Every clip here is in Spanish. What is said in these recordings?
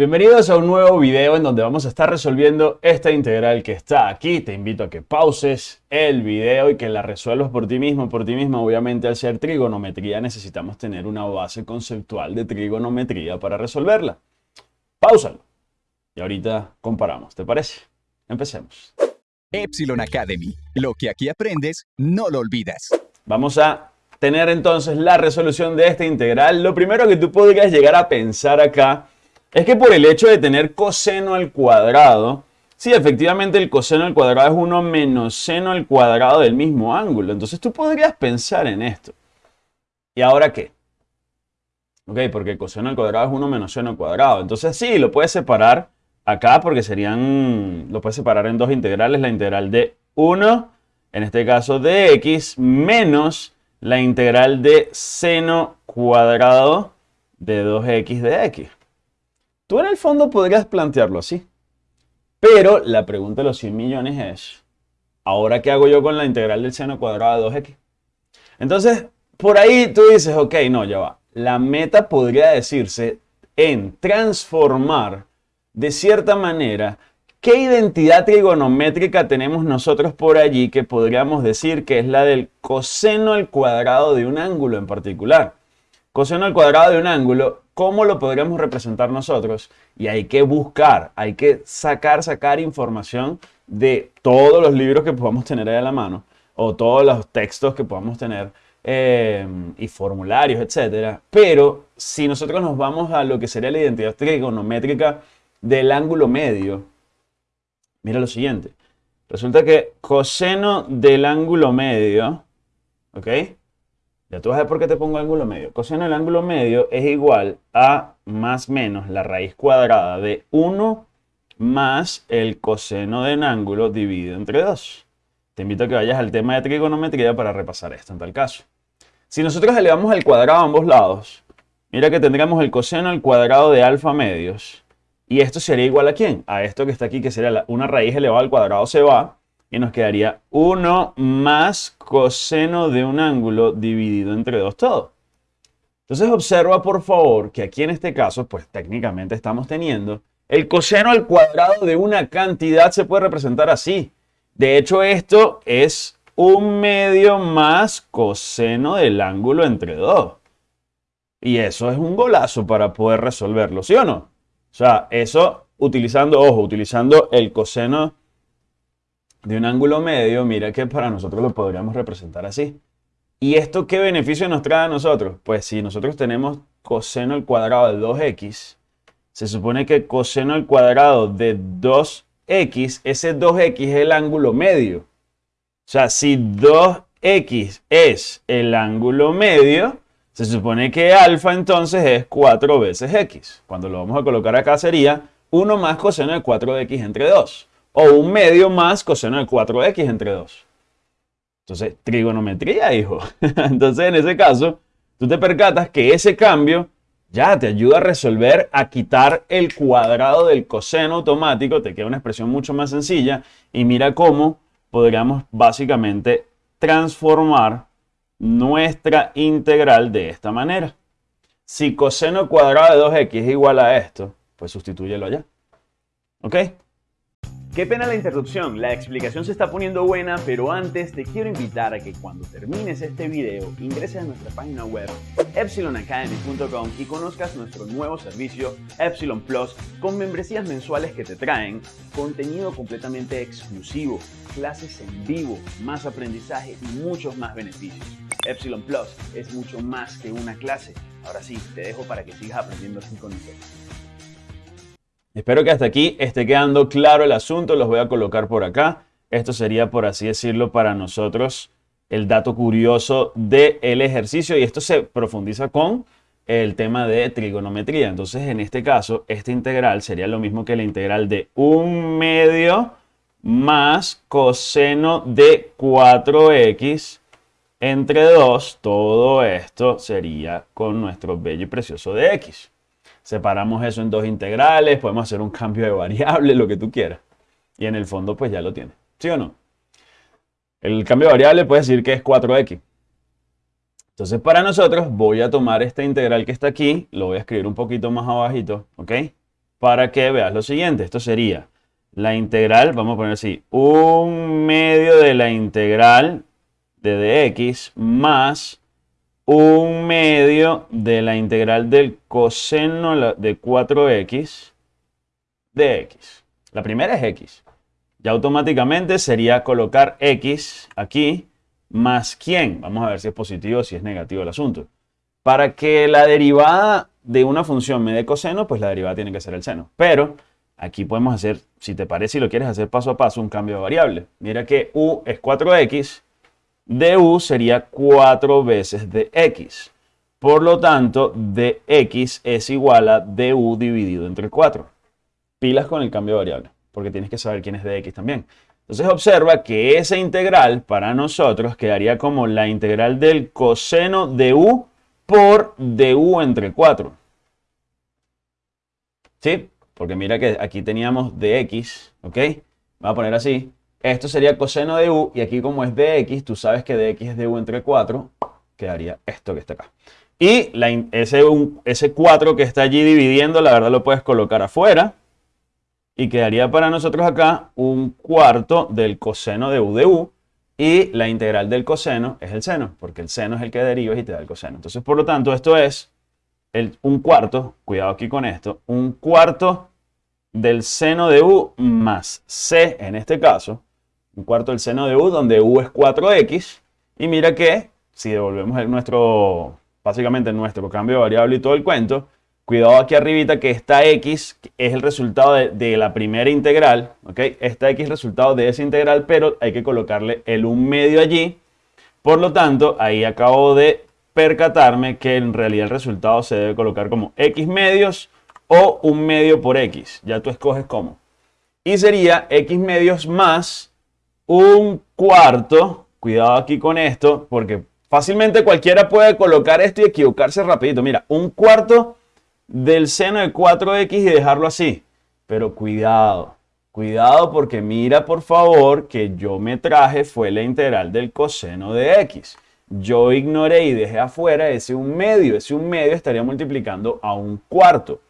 Bienvenidos a un nuevo video en donde vamos a estar resolviendo esta integral que está aquí. Te invito a que pauses el video y que la resuelvas por ti mismo, por ti misma. Obviamente al ser trigonometría necesitamos tener una base conceptual de trigonometría para resolverla. Páusalo. Y ahorita comparamos, ¿te parece? Empecemos. Epsilon Academy. Lo que aquí aprendes, no lo olvidas. Vamos a tener entonces la resolución de esta integral. Lo primero que tú podrías llegar a pensar acá es que por el hecho de tener coseno al cuadrado, sí, efectivamente el coseno al cuadrado es 1 menos seno al cuadrado del mismo ángulo. Entonces tú podrías pensar en esto. ¿Y ahora qué? Ok, porque coseno al cuadrado es 1 menos seno al cuadrado. Entonces sí, lo puedes separar acá porque serían, lo puedes separar en dos integrales. La integral de 1, en este caso de x, menos la integral de seno cuadrado de 2x de x. Tú en el fondo podrías plantearlo así. Pero la pregunta de los 100 millones es, ¿ahora qué hago yo con la integral del seno cuadrado de 2x? Entonces, por ahí tú dices, ok, no, ya va. La meta podría decirse en transformar de cierta manera qué identidad trigonométrica tenemos nosotros por allí que podríamos decir que es la del coseno al cuadrado de un ángulo en particular. Coseno al cuadrado de un ángulo ¿Cómo lo podríamos representar nosotros? Y hay que buscar, hay que sacar, sacar información de todos los libros que podamos tener ahí a la mano o todos los textos que podamos tener eh, y formularios, etc. Pero si nosotros nos vamos a lo que sería la identidad trigonométrica del ángulo medio, mira lo siguiente. Resulta que coseno del ángulo medio, ¿ok? Ya tú vas a ver por qué te pongo ángulo medio. Coseno del ángulo medio es igual a más menos la raíz cuadrada de 1 más el coseno del ángulo dividido entre 2. Te invito a que vayas al tema de trigonometría para repasar esto en tal caso. Si nosotros elevamos al cuadrado a ambos lados, mira que tendríamos el coseno al cuadrado de alfa medios. Y esto sería igual a quién? A esto que está aquí, que sería una raíz elevada al cuadrado se va y nos quedaría 1 más coseno de un ángulo dividido entre 2 todo. Entonces observa por favor que aquí en este caso, pues técnicamente estamos teniendo el coseno al cuadrado de una cantidad se puede representar así. De hecho esto es un medio más coseno del ángulo entre 2. Y eso es un golazo para poder resolverlo, ¿sí o no? O sea, eso utilizando, ojo, utilizando el coseno de un ángulo medio, mira que para nosotros lo podríamos representar así. ¿Y esto qué beneficio nos trae a nosotros? Pues si nosotros tenemos coseno al cuadrado de 2x, se supone que coseno al cuadrado de 2x, ese 2x es el ángulo medio. O sea, si 2x es el ángulo medio, se supone que alfa entonces es 4 veces x. Cuando lo vamos a colocar acá sería 1 más coseno de 4 de x entre 2 o un medio más coseno de 4x entre 2. Entonces, trigonometría, hijo. Entonces, en ese caso, tú te percatas que ese cambio ya te ayuda a resolver, a quitar el cuadrado del coseno automático, te queda una expresión mucho más sencilla y mira cómo podríamos básicamente transformar nuestra integral de esta manera. Si coseno cuadrado de 2x es igual a esto, pues sustitúyelo allá. ¿Ok? Qué pena la interrupción, la explicación se está poniendo buena, pero antes te quiero invitar a que cuando termines este video ingreses a nuestra página web epsilonacademy.com y conozcas nuestro nuevo servicio Epsilon Plus con membresías mensuales que te traen contenido completamente exclusivo, clases en vivo, más aprendizaje y muchos más beneficios. Epsilon Plus es mucho más que una clase. Ahora sí, te dejo para que sigas aprendiendo así con nosotros. Espero que hasta aquí esté quedando claro el asunto, los voy a colocar por acá. Esto sería, por así decirlo, para nosotros el dato curioso del ejercicio y esto se profundiza con el tema de trigonometría. Entonces, en este caso, esta integral sería lo mismo que la integral de un medio más coseno de 4x entre 2. Todo esto sería con nuestro bello y precioso de x. Separamos eso en dos integrales, podemos hacer un cambio de variable, lo que tú quieras. Y en el fondo pues ya lo tienes. ¿Sí o no? El cambio de variable puede decir que es 4x. Entonces para nosotros voy a tomar esta integral que está aquí, lo voy a escribir un poquito más abajito, ¿ok? para que veas lo siguiente. Esto sería la integral, vamos a poner así, un medio de la integral de dx más un medio de la integral del coseno de 4x de x. La primera es x. Ya automáticamente sería colocar x aquí más quién. Vamos a ver si es positivo o si es negativo el asunto. Para que la derivada de una función me dé coseno, pues la derivada tiene que ser el seno. Pero aquí podemos hacer, si te parece y lo quieres hacer paso a paso, un cambio de variable. Mira que u es 4x, du sería 4 veces de x. Por lo tanto, dx es igual a du dividido entre 4. Pilas con el cambio de variable, porque tienes que saber quién es dx también. Entonces observa que esa integral para nosotros quedaría como la integral del coseno de u por du entre 4. ¿Sí? Porque mira que aquí teníamos dx, ¿ok? Voy a poner así. Esto sería coseno de u y aquí como es dx, tú sabes que dx es du entre 4, quedaría esto que está acá. Y ese, ese 4 que está allí dividiendo, la verdad lo puedes colocar afuera y quedaría para nosotros acá un cuarto del coseno de u de u y la integral del coseno es el seno, porque el seno es el que derivas y te da el coseno. Entonces, por lo tanto, esto es un cuarto, cuidado aquí con esto, un cuarto del seno de u más c en este caso, un cuarto del seno de u donde u es 4x y mira que si devolvemos nuestro, básicamente nuestro cambio de variable y todo el cuento, Cuidado aquí arribita que esta x es el resultado de, la primera integral, ¿ok? Esta x es el resultado de esa integral, pero hay que colocarle el 1 medio allí. Por lo tanto, ahí acabo de percatarme que en realidad el resultado se debe colocar como x medios o 1 medio por x. Ya tú escoges cómo. Y sería x medios más un cuarto. Cuidado aquí con esto, porque fácilmente cualquiera puede colocar esto y equivocarse rapidito. Mira, un cuarto del seno de 4x y dejarlo así. Pero cuidado, cuidado porque mira por favor que yo me traje fue la integral del coseno de x. Yo ignoré y dejé afuera ese un medio. Ese un medio estaría multiplicando a un cuarto.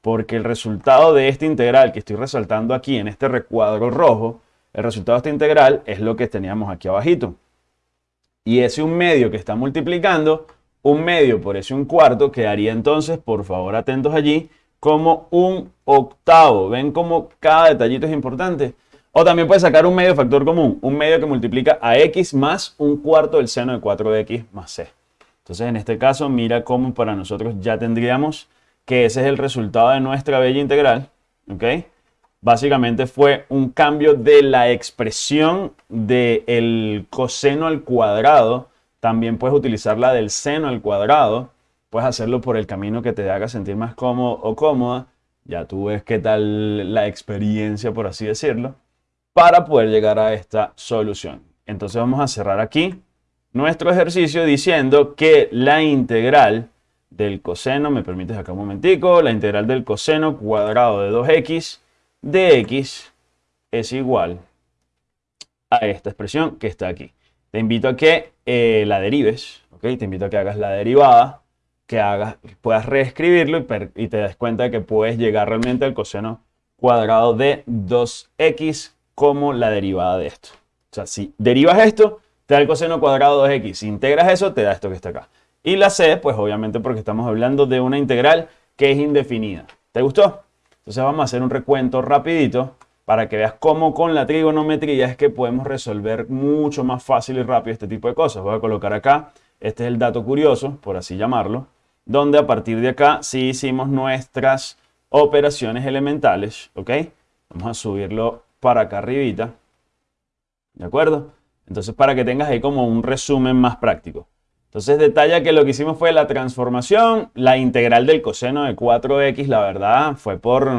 Porque el resultado de esta integral que estoy resaltando aquí en este recuadro rojo, el resultado de esta integral es lo que teníamos aquí abajito. Y ese un medio que está multiplicando un medio por ese un cuarto quedaría entonces, por favor atentos allí, como un octavo. ¿Ven cómo cada detallito es importante? O también puedes sacar un medio factor común, un medio que multiplica a x más un cuarto del seno de 4 de x más c. Entonces en este caso mira cómo para nosotros ya tendríamos que ese es el resultado de nuestra bella integral. ¿ok? Básicamente fue un cambio de la expresión del coseno al cuadrado también puedes utilizar la del seno al cuadrado. Puedes hacerlo por el camino que te haga sentir más cómodo o cómoda. Ya tú ves qué tal la experiencia, por así decirlo, para poder llegar a esta solución. Entonces vamos a cerrar aquí nuestro ejercicio diciendo que la integral del coseno, me permites acá un momentico, la integral del coseno cuadrado de 2x de x es igual a esta expresión que está aquí. Te invito a que eh, la derives, ¿ok? Te invito a que hagas la derivada, que hagas, puedas reescribirlo y, te des cuenta de que puedes llegar realmente al coseno cuadrado de 2x como la derivada de esto. O sea, si derivas esto, te da el coseno cuadrado de 2x. Si integras eso, te da esto que está acá. Y la c, pues obviamente porque estamos hablando de una integral que es indefinida. ¿Te gustó? Entonces vamos a hacer un recuento rapidito para que veas cómo con la trigonometría es que podemos resolver mucho más fácil y rápido este tipo de cosas. Voy a colocar acá, este es el dato curioso, por así llamarlo, donde a partir de acá sí hicimos nuestras operaciones elementales, ¿ok? Vamos a subirlo para acá arribita, ¿de acuerdo? Entonces para que tengas ahí como un resumen más práctico. Entonces detalla que lo que hicimos fue la transformación, la integral del coseno de 4x, la verdad, fue por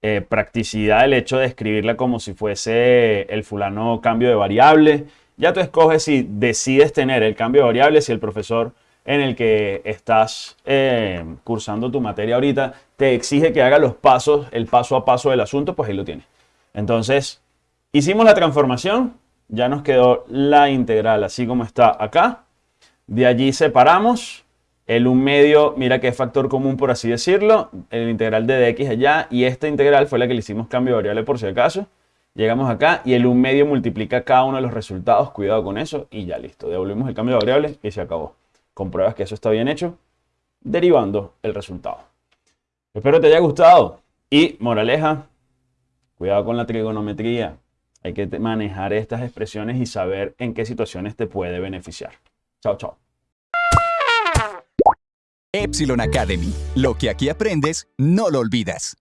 eh, practicidad el hecho de escribirla como si fuese el fulano cambio de variable. Ya tú escoges si decides tener el cambio de variable, si el profesor en el que estás eh, cursando tu materia ahorita te exige que haga los pasos, el paso a paso del asunto, pues ahí lo tienes. Entonces, hicimos la transformación, ya nos quedó la integral así como está acá. De allí separamos El 1 medio, mira que es factor común por así decirlo, el integral de dx allá y esta integral fue la que le hicimos cambio de variable por si acaso. Llegamos acá y el 1 medio multiplica cada uno de los resultados, cuidado con eso y ya listo. Devolvemos el cambio de variable y se acabó. Compruebas que eso está bien hecho, derivando el resultado. Espero te haya gustado y moraleja, cuidado con la trigonometría. Hay que manejar estas expresiones y saber en qué situaciones te puede beneficiar. Chao, chao. Epsilon Academy. Lo que aquí aprendes, no lo olvidas.